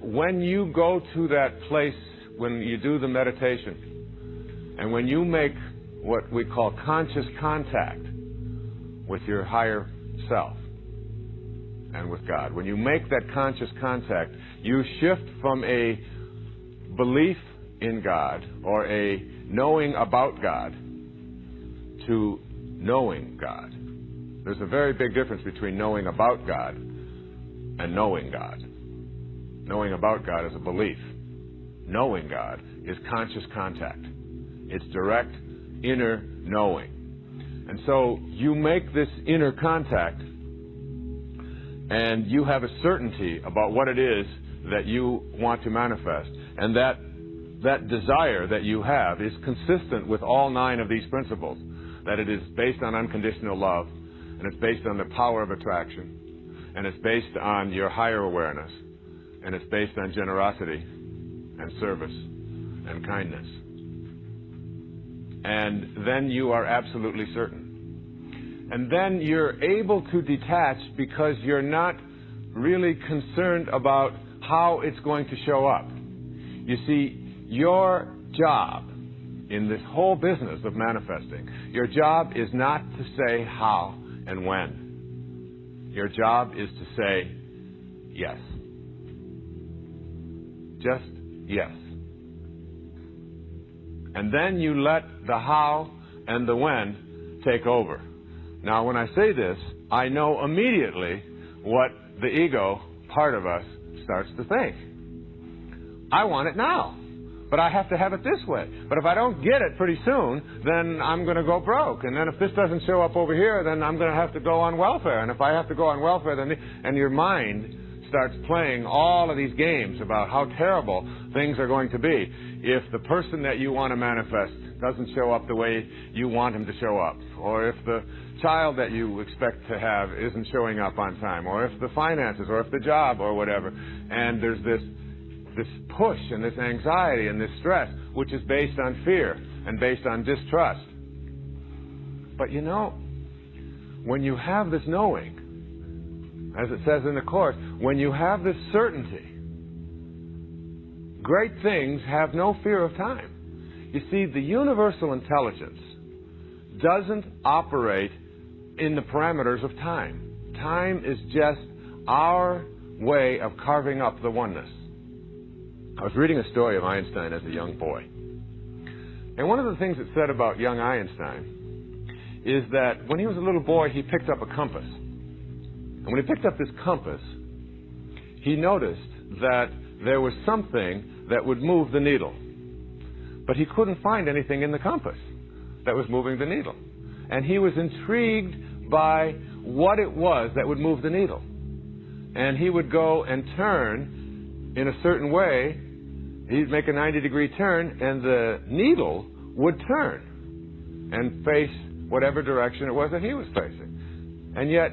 when you go to that place, when you do the meditation, and when you make what we call conscious contact with your higher self and with God, when you make that conscious contact, you shift from a belief in God or a knowing about God to knowing God. There's a very big difference between knowing about God and knowing God. Knowing about God is a belief. Knowing God is conscious contact. It's direct inner knowing. And so you make this inner contact and you have a certainty about what it is that you want to manifest. And that, that desire that you have is consistent with all nine of these principles. That it is based on unconditional love, and it's based on the power of attraction, and it's based on your higher awareness, and it's based on generosity and service and kindness. And then you are absolutely certain. And then you're able to detach because you're not really concerned about how it's going to show up. You see, your job in this whole business of manifesting, your job is not to say how and when. Your job is to say yes. Just yes. And then you let the how and the when take over. Now, when I say this, I know immediately what the ego part of us starts to think. I want it now, but I have to have it this way. But if I don't get it pretty soon, then I'm going to go broke. And then if this doesn't show up over here, then I'm going to have to go on welfare. And if I have to go on welfare, then and your mind starts playing all of these games about how terrible things are going to be if the person that you want to manifest doesn't show up the way you want him to show up, or if the child that you expect to have isn't showing up on time, or if the finances, or if the job, or whatever. And there's this this push and this anxiety and this stress, which is based on fear and based on distrust. But you know, when you have this knowing, as it says in the Course, when you have this certainty, great things have no fear of time. You see, the universal intelligence doesn't operate in the parameters of time. Time is just our way of carving up the oneness. I was reading a story of Einstein as a young boy. And one of the things it said about young Einstein is that when he was a little boy, he picked up a compass. And when he picked up this compass, he noticed that there was something that would move the needle. But he couldn't find anything in the compass that was moving the needle. And he was intrigued by what it was that would move the needle. And he would go and turn in a certain way. He'd make a 90 degree turn, and the needle would turn and face whatever direction it was that he was facing. And yet,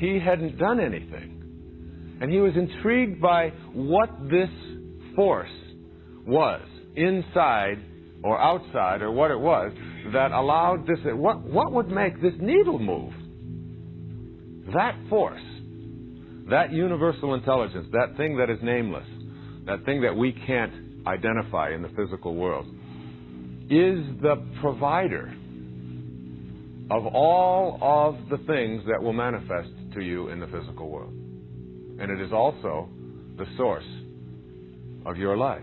he hadn't done anything. And he was intrigued by what this force was inside or outside or what it was that allowed this. What, what would make this needle move? That force, that universal intelligence, that thing that is nameless, that thing that we can't identify in the physical world, is the provider of all of the things that will manifest to you in the physical world. And it is also the source of your life.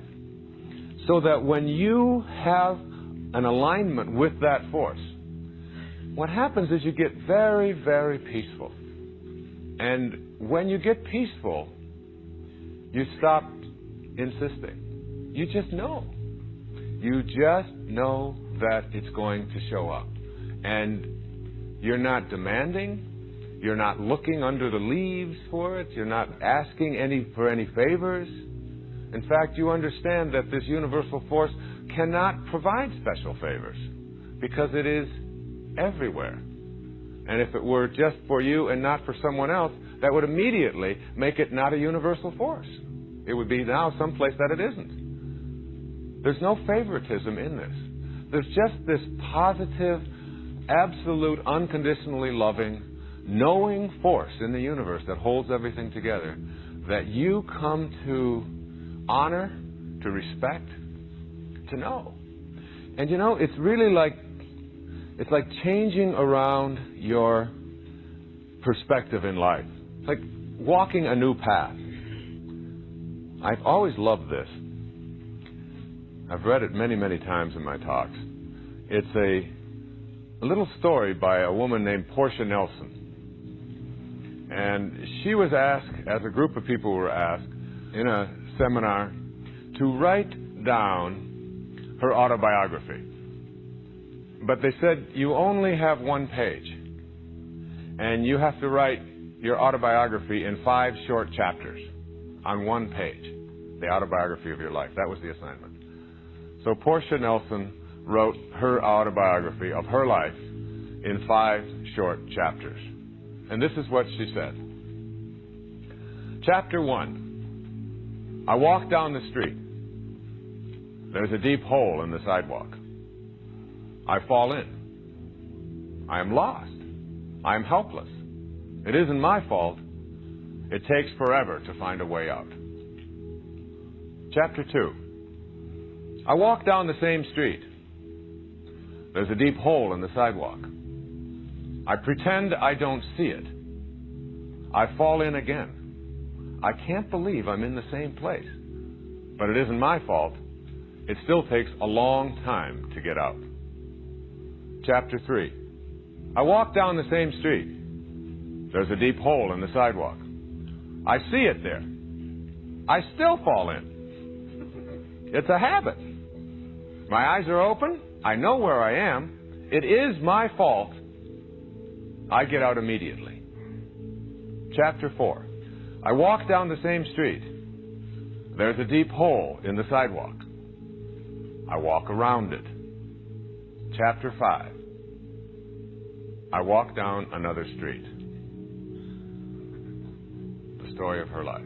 So that when you have an alignment with that force, what happens is you get very, very peaceful. And when you get peaceful, you stop insisting. You just know. You just know that it's going to show up. And you're not demanding. You're not looking under the leaves for it. You're not asking any for any favors. In fact, you understand that this universal force cannot provide special favors because it is everywhere. And if it were just for you and not for someone else, that would immediately make it not a universal force. It would be now someplace that it isn't. There's no favoritism in this. There's just this positive, absolute, unconditionally loving, knowing force in the universe that holds everything together that you come to honor, to respect, to know. And you know, it's really like it's like changing around your perspective in life. It's like walking a new path. I've always loved this. I've read it many, many times in my talks. It's a, a little story by a woman named Portia Nelson. And she was asked, as a group of people were asked in a seminar, to write down her autobiography. But they said, you only have one page. And you have to write your autobiography in five short chapters on one page. The autobiography of your life. That was the assignment. So Portia Nelson wrote her autobiography of her life in five short chapters. And this is what she said. Chapter 1. I walk down the street. There's a deep hole in the sidewalk. I fall in. I am lost. I am helpless. It isn't my fault. It takes forever to find a way out. Chapter 2. I walk down the same street. There's a deep hole in the sidewalk. I pretend I don't see it. I fall in again. I can't believe I'm in the same place. But it isn't my fault. It still takes a long time to get out. Chapter 3. I walk down the same street. There's a deep hole in the sidewalk. I see it there. I still fall in. It's a habit. My eyes are open. I know where I am. It is my fault. I get out immediately. Chapter 4. I walk down the same street. There's a deep hole in the sidewalk. I walk around it. Chapter 5. I walk down another street. The story of her life.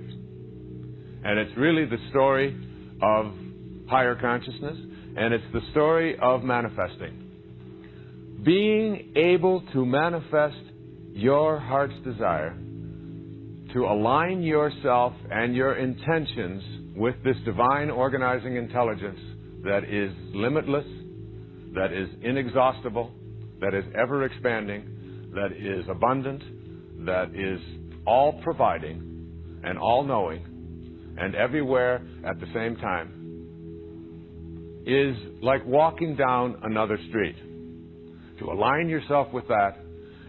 And it's really the story of higher consciousness, and it's the story of manifesting. Being able to manifest your heart's desire to align yourself and your intentions with this divine organizing intelligence that is limitless, that is inexhaustible, that is ever expanding, that is abundant, that is all providing and all knowing and everywhere at the same time is like walking down another street. To align yourself with that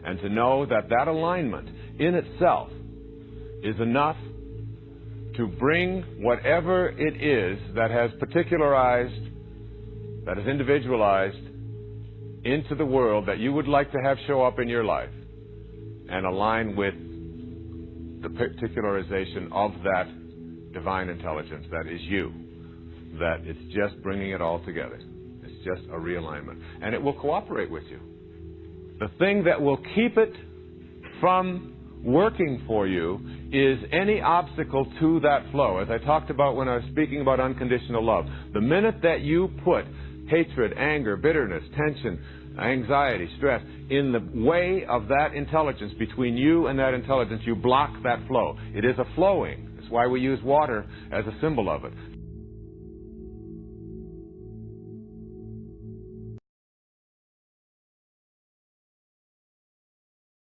and to know that that alignment in itself is enough to bring whatever it is that has particularized, that is individualized into the world that you would like to have show up in your life and align with the particularization of that divine intelligence that is you. That it's just bringing it all together. Just a realignment. And it will cooperate with you. The thing that will keep it from working for you is any obstacle to that flow. As I talked about when I was speaking about unconditional love, the minute that you put hatred, anger, bitterness, tension, anxiety, stress in the way of that intelligence between you and that intelligence, you block that flow. It is a flowing. That's why we use water as a symbol of it.